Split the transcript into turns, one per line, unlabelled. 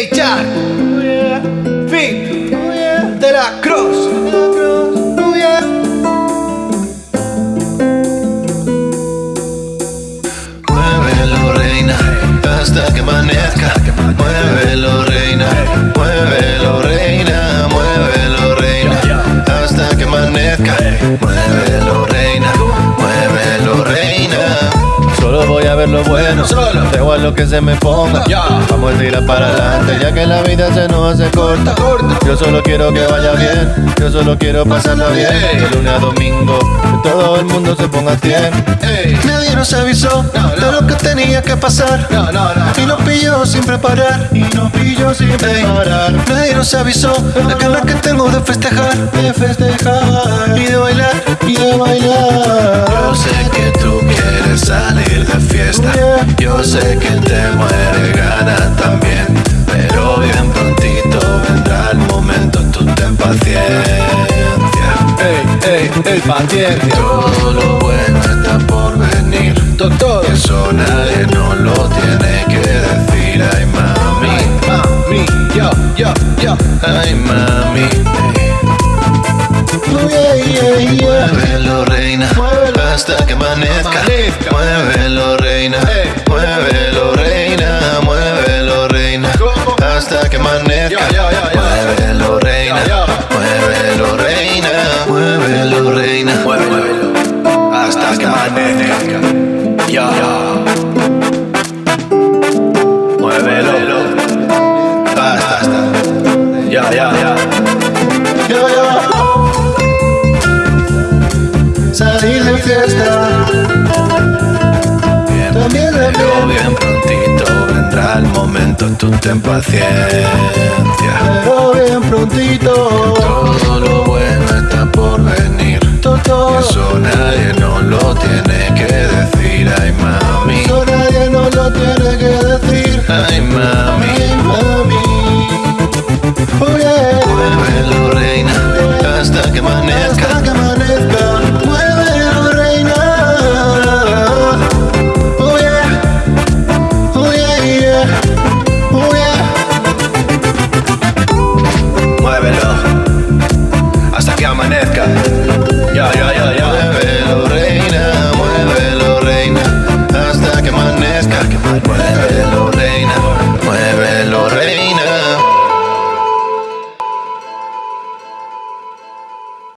DJ de la Cross.
Lo que se me ponga. Vamos a tirar para adelante, ya que la vida se nos hace corta.
corta.
Yo solo quiero que vaya bien, yo solo quiero pasarla bien. De lunes a domingo, que todo el mundo se ponga a 100.
Ey.
Nadie nos avisó de lo que tenía que pasar. Y nos pilló sin preparar. Y nos pilló sin preparar. Nadie nos avisó la ganas que tengo de festejar. De festejar. Y de bailar. Y de bailar. Yo sé que te muere gana también. Pero bien prontito vendrá el momento. Tú ten paciencia.
Ey, ey, ey, paciencia.
Todo lo bueno está por venir.
Doctor.
Eso nadie no lo tiene que decir. Ay, mami.
Mami, yo, yo, yo.
Ay, mami. Muévelo, reina. Hasta que amanezca.
Amanezca.
Muévelo, reina.
Ey.
Muévelo, reina. Muévelo, reina.
¿Cómo?
Hasta que amanezca.
Ya, ya, ya.
Muévelo, reina. Muévelo, reina. Muévelo, reina. Muévelo. Hasta que amanezca. Ya. Muévelo. Basta. Ya, ya, ya. Ya, tú ten paciencia.
Pero bien prontito.
Todo lo bueno está por venir.
Todo.
Eso nadie no lo tiene que